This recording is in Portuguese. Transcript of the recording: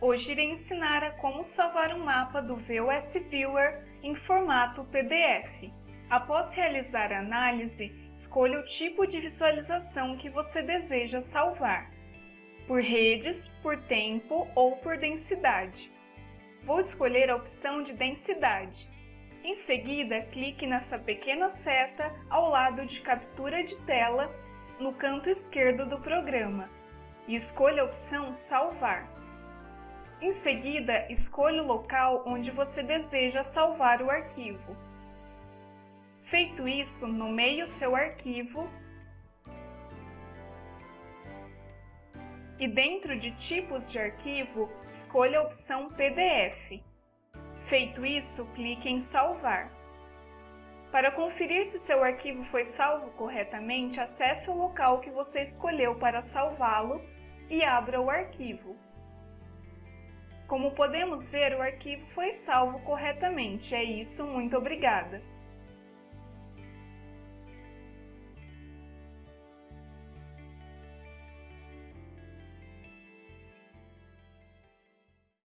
Hoje irei ensinar a como salvar um mapa do VOS Viewer em formato PDF. Após realizar a análise, escolha o tipo de visualização que você deseja salvar, por redes, por tempo ou por densidade. Vou escolher a opção de densidade. Em seguida, clique nessa pequena seta ao lado de captura de tela no canto esquerdo do programa e escolha a opção Salvar. Em seguida, escolha o local onde você deseja salvar o arquivo. Feito isso, nomeie o seu arquivo e dentro de Tipos de arquivo, escolha a opção PDF. Feito isso, clique em Salvar. Para conferir se seu arquivo foi salvo corretamente, acesse o local que você escolheu para salvá-lo e abra o arquivo. Como podemos ver, o arquivo foi salvo corretamente. É isso, muito obrigada!